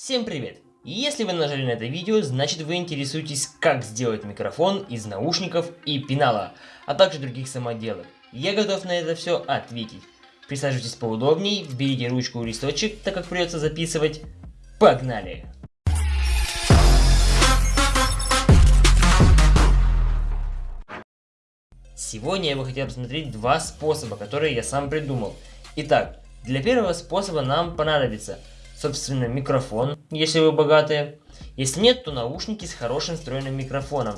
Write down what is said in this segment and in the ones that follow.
Всем привет! Если вы нажали на это видео, значит вы интересуетесь, как сделать микрофон из наушников и пенала, а также других самоделок. Я готов на это все ответить. Присаживайтесь поудобнее, берите ручку и листочек, так как придется записывать. Погнали! Сегодня я бы хотел посмотреть два способа, которые я сам придумал. Итак, для первого способа нам понадобится собственно, микрофон, если вы богатые. Если нет, то наушники с хорошим встроенным микрофоном.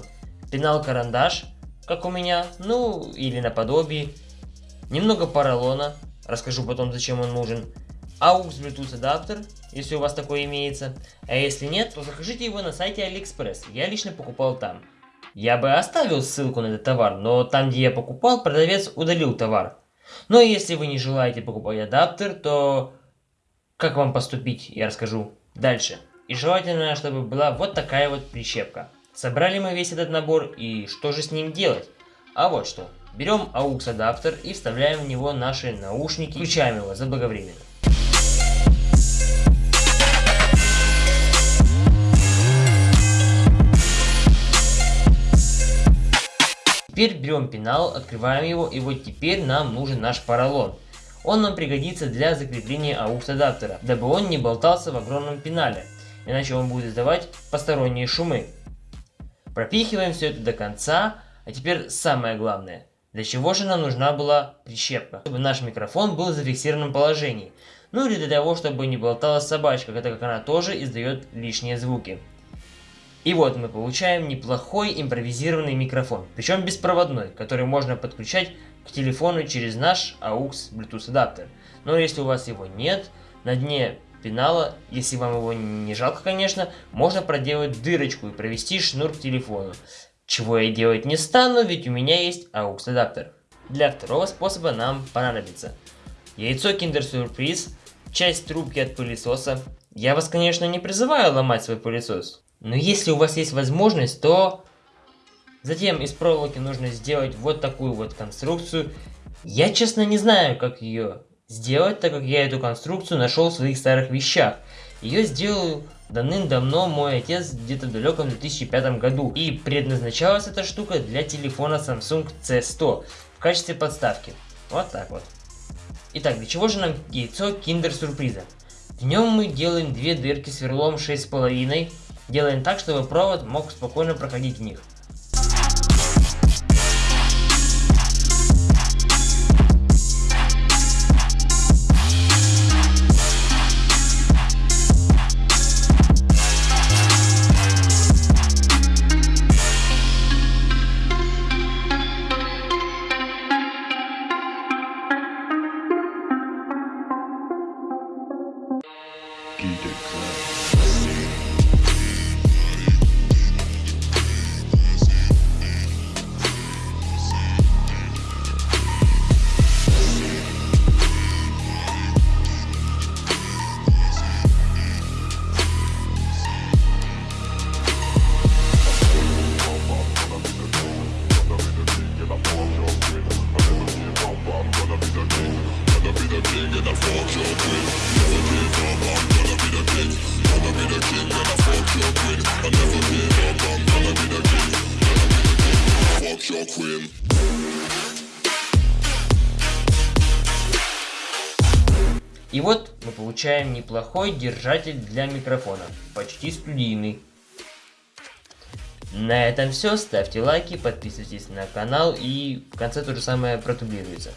Пенал-карандаш, как у меня, ну или наподобие. Немного поролона, расскажу потом, зачем он нужен. AUX Bluetooth адаптер, если у вас такой имеется. А если нет, то закажите его на сайте AliExpress. Я лично покупал там. Я бы оставил ссылку на этот товар, но там, где я покупал, продавец удалил товар. Но если вы не желаете покупать адаптер, то как вам поступить, я расскажу дальше. И желательно, чтобы была вот такая вот прищепка. Собрали мы весь этот набор, и что же с ним делать? А вот что. Берем AUX адаптер и вставляем в него наши наушники, включаем его заблаговременно. Теперь берем пенал, открываем его, и вот теперь нам нужен наш поролон. Он нам пригодится для закрепления AUX адаптера, дабы он не болтался в огромном пенале, иначе он будет издавать посторонние шумы. Пропихиваем все это до конца, а теперь самое главное. Для чего же нам нужна была прищепка? Чтобы наш микрофон был в зафиксированном положении. Ну или для того, чтобы не болталась собачка, так как она тоже издает лишние звуки. И вот мы получаем неплохой импровизированный микрофон, причем беспроводной, который можно подключать к телефону через наш AUX Bluetooth адаптер. Но если у вас его нет, на дне пенала, если вам его не жалко, конечно, можно проделать дырочку и провести шнур к телефону. Чего я делать не стану, ведь у меня есть AUX адаптер. Для второго способа нам понадобится яйцо Kinder Surprise, часть трубки от пылесоса. Я вас, конечно, не призываю ломать свой пылесос, но если у вас есть возможность, то Затем из проволоки нужно сделать вот такую вот конструкцию. Я честно не знаю, как ее сделать, так как я эту конструкцию нашел в своих старых вещах. Ее сделал давным-давно мой отец где-то в далеком 2005 году. И предназначалась эта штука для телефона Samsung C100 в качестве подставки. Вот так вот. Итак, для чего же нам яйцо киндер сюрприза? В нем мы делаем две дырки сверлом 6,5. Делаем так, чтобы провод мог спокойно проходить в них. И вот мы получаем неплохой держатель для микрофона, почти студийный. На этом все, ставьте лайки, подписывайтесь на канал и в конце то же самое протублируется.